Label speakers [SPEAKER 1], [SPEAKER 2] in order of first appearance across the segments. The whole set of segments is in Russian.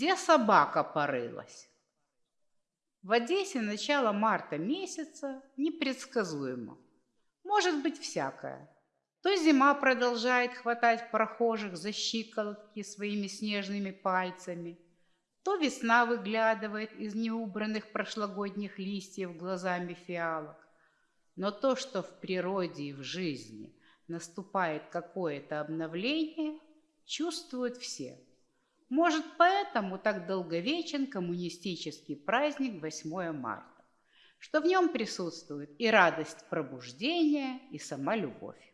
[SPEAKER 1] Где собака порылась? В Одессе начало марта месяца непредсказуемо. Может быть всякое. То зима продолжает хватать прохожих за щиколотки своими снежными пальцами, то весна выглядывает из неубранных прошлогодних листьев глазами фиалок. Но то, что в природе и в жизни наступает какое-то обновление, чувствуют все. Может, поэтому так долговечен коммунистический праздник 8 марта, что в нем присутствует и радость пробуждения, и сама любовь.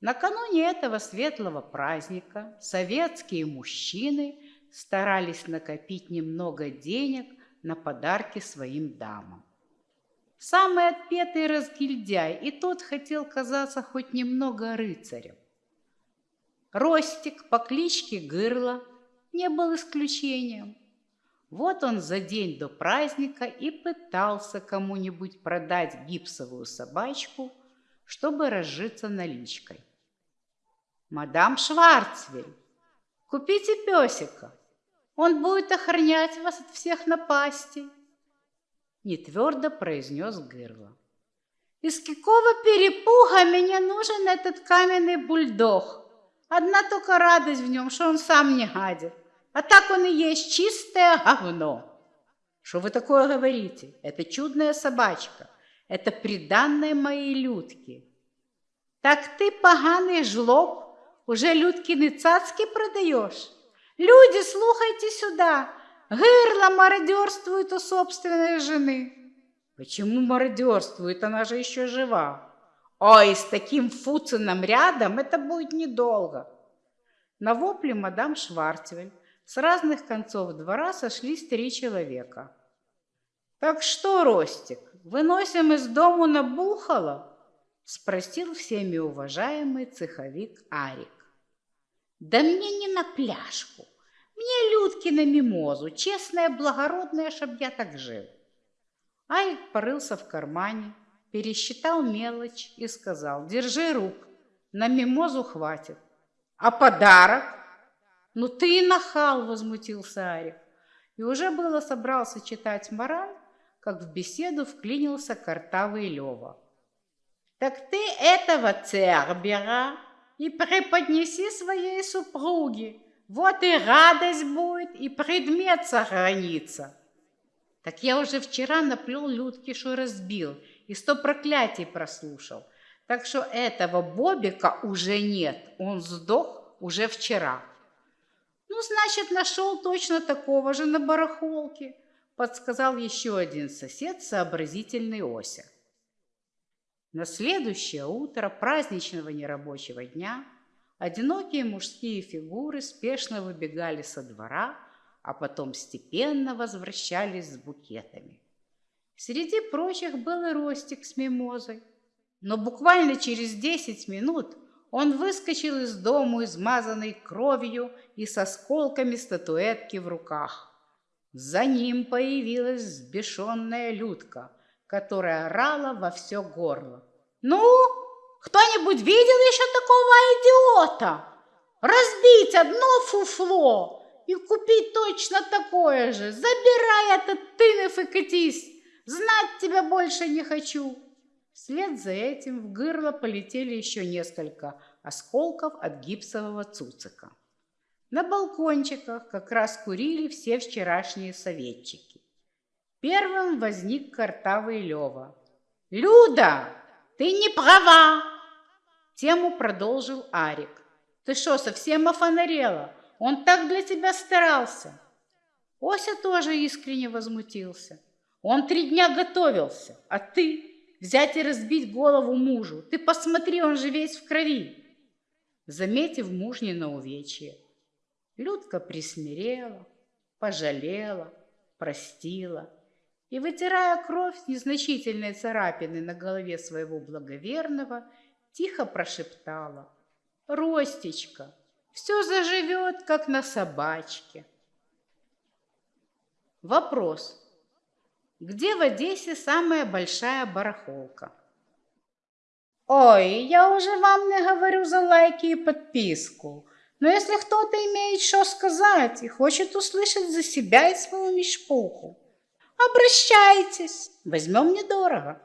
[SPEAKER 1] Накануне этого светлого праздника советские мужчины старались накопить немного денег на подарки своим дамам. Самый отпетый разгильдяй и тот хотел казаться хоть немного рыцарем. Ростик по кличке Гырла не был исключением. Вот он за день до праздника и пытался кому-нибудь продать гипсовую собачку, чтобы разжиться наличкой. «Мадам Шварцвель, купите песика, он будет охранять вас от всех напастей», нетвердо произнес Гырла. «Из какого перепуга мне нужен этот каменный бульдог? Одна только радость в нем, что он сам не гадит, а так он и есть чистое говно». «Что вы такое говорите? Это чудная собачка, это приданная моей Людки». «Так ты поганый жлоб, уже Людкины цацки продаешь? Люди, слухайте сюда, Гырло мародерствует у собственной жены. Почему мародерствует? Она же еще жива. Ой, с таким Фуцином рядом это будет недолго. На вопле мадам Шварцвель с разных концов двора сошлись три человека. «Так что, Ростик, выносим из дому на бухало?» спросил всеми уважаемый цеховик Арик. «Да мне не на пляжку, мне людки на мимозу, честная, благородная, чтоб я так жил. Айк порылся в кармане, пересчитал мелочь и сказал, держи рук, на мимозу хватит. А подарок? Ну ты и нахал, возмутился Арик. И уже было собрался читать мораль, как в беседу вклинился картавый Лева. Так ты этого Цербера и преподнеси своей супруге, вот и радость будет, и предмет сохранится. Так я уже вчера наплел Людки, что разбил, и сто проклятий прослушал. Так что этого Бобика уже нет, он сдох уже вчера. Ну, значит, нашел точно такого же на барахолке, подсказал еще один сосед, сообразительный Ося. На следующее утро праздничного нерабочего дня – Одинокие мужские фигуры спешно выбегали со двора, а потом степенно возвращались с букетами. Среди прочих был и Ростик с мимозой. Но буквально через десять минут он выскочил из дому, измазанный кровью и с осколками статуэтки в руках. За ним появилась взбешенная Людка, которая орала во все горло. «Ну, кто-нибудь видел еще такого идиота? Разбить одно фуфло и купить точно такое же. Забирай этот тынов и катись. Знать тебя больше не хочу. Вслед за этим в горло полетели еще несколько осколков от гипсового цуцика. На балкончиках как раз курили все вчерашние советчики. Первым возник картавый Лева. «Люда, ты не права!» Тему продолжил Арик. «Ты что, совсем офонарела? Он так для тебя старался!» Ося тоже искренне возмутился. «Он три дня готовился, а ты взять и разбить голову мужу. Ты посмотри, он же весь в крови!» Заметив мужнина увечье, Людка присмирела, пожалела, простила и, вытирая кровь с незначительной царапины на голове своего благоверного, тихо прошептала. «Ростечка, все заживет, как на собачке». Вопрос. Где в Одессе самая большая барахолка? Ой, я уже вам не говорю за лайки и подписку. Но если кто-то имеет что сказать и хочет услышать за себя и свою мешпуху, обращайтесь, возьмем недорого.